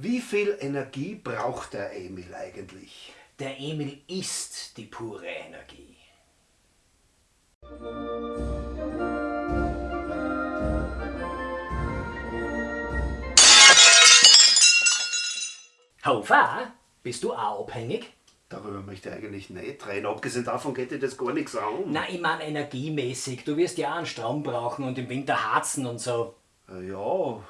Wie viel Energie braucht der Emil eigentlich? Der Emil ist die pure Energie. Hofer, bist du auch abhängig? Darüber möchte ich eigentlich nicht reden. Abgesehen davon geht dir das gar nichts an. Na, ich meine energiemäßig. Du wirst ja auch einen Strom brauchen und im Winter harzen und so. Äh, Ja,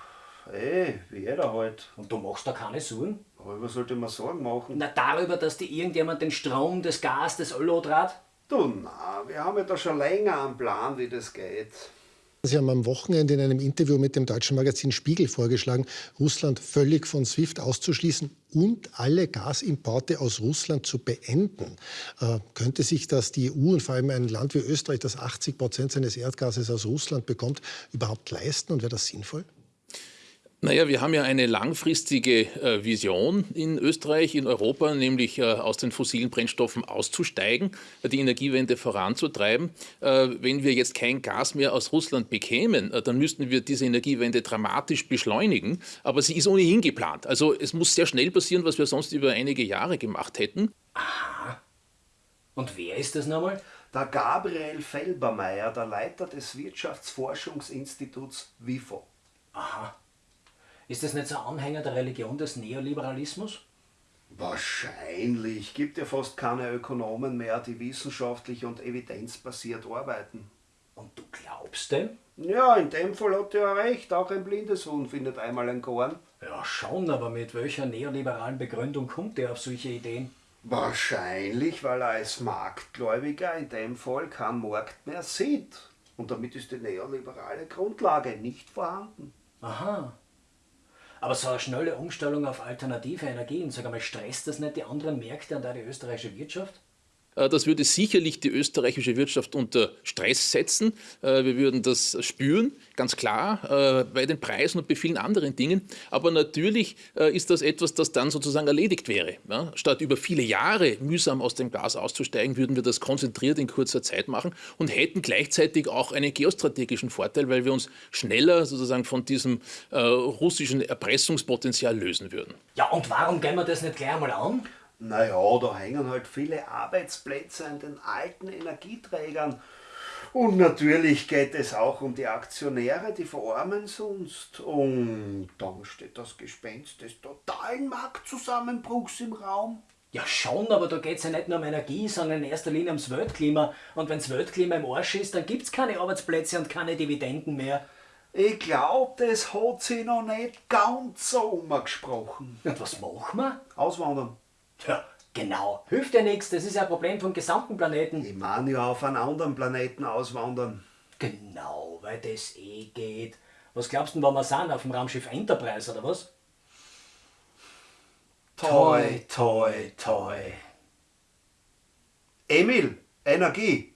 eh, wie jeder halt. Und du machst da keine Sorgen? Darüber sollte man Sorgen machen. Na, darüber, dass dir irgendjemand den Strom, das Gas, das Öl trat? Du, na, wir haben ja da schon länger einen Plan, wie das geht. Sie haben am Wochenende in einem Interview mit dem deutschen Magazin Spiegel vorgeschlagen, Russland völlig von SWIFT auszuschließen und alle Gasimporte aus Russland zu beenden. Äh, könnte sich das die EU und vor allem ein Land wie Österreich, das 80 Prozent seines Erdgases aus Russland bekommt, überhaupt leisten und wäre das sinnvoll? Naja, wir haben ja eine langfristige äh, Vision in Österreich, in Europa, nämlich äh, aus den fossilen Brennstoffen auszusteigen, die Energiewende voranzutreiben. Äh, wenn wir jetzt kein Gas mehr aus Russland bekämen, dann müssten wir diese Energiewende dramatisch beschleunigen. Aber sie ist ohnehin geplant. Also es muss sehr schnell passieren, was wir sonst über einige Jahre gemacht hätten. Und wer ist das nochmal? Der Gabriel Felbermeier, der Leiter des Wirtschaftsforschungsinstituts WIFO. Aha. Ist das nicht so ein Anhänger der Religion des Neoliberalismus? Wahrscheinlich. Gibt ja fast keine Ökonomen mehr, die wissenschaftlich und evidenzbasiert arbeiten. Und du glaubst dem? Ja, in dem Fall hat er ja recht. Auch ein blindes Huhn findet einmal ein Korn. Ja, schon, aber mit welcher neoliberalen Begründung kommt er auf solche Ideen? Wahrscheinlich, weil er als Marktgläubiger in dem Fall keinen Markt mehr sieht. Und damit ist die neoliberale Grundlage nicht vorhanden. Aha. Aber so eine schnelle Umstellung auf alternative Energien, sag einmal, stresst das nicht die anderen Märkte und auch die österreichische Wirtschaft? Äh, Das würde sicherlich die österreichische Wirtschaft unter Stress setzen. Äh, Wir würden das spüren, ganz klar, äh, bei den Preisen und bei vielen anderen Dingen. Aber natürlich ist das etwas, das dann sozusagen erledigt wäre. Statt über viele Jahre mühsam aus dem Gas auszusteigen, würden wir das konzentriert in kurzer Zeit machen und hätten gleichzeitig auch einen geostrategischen Vorteil, weil wir uns schneller sozusagen von diesem russischen Erpressungspotenzial lösen würden. Ja, und warum gehen wir das nicht gleich einmal an? Naja, da hängen halt viele Arbeitsplätze an den alten Energieträgern. Und natürlich geht es auch um die Aktionäre, die verarmen sonst. Und dann steht das Gespenst des totalen Marktzusammenbruchs im Raum. Ja, schon, aber da geht es ja nicht nur um Energie, sondern in erster Linie ums Weltklima. Und wenn das Weltklima im Arsch ist, dann gibt es keine Arbeitsplätze und keine Dividenden mehr. Ich glaube, das hat sich noch nicht ganz so umgesprochen. Und was machen wir? Auswandern. Tja, genau. Hilft ja nichts, das ist ja ein Problem vom gesamten Planeten. Ich meine ja auf einen anderen Planeten auswandern. Genau, weil das eh geht. Was glaubst du, wo wir sind? Auf dem Raumschiff Enterprise oder was? Toi, toi, toi. Emil, Energie.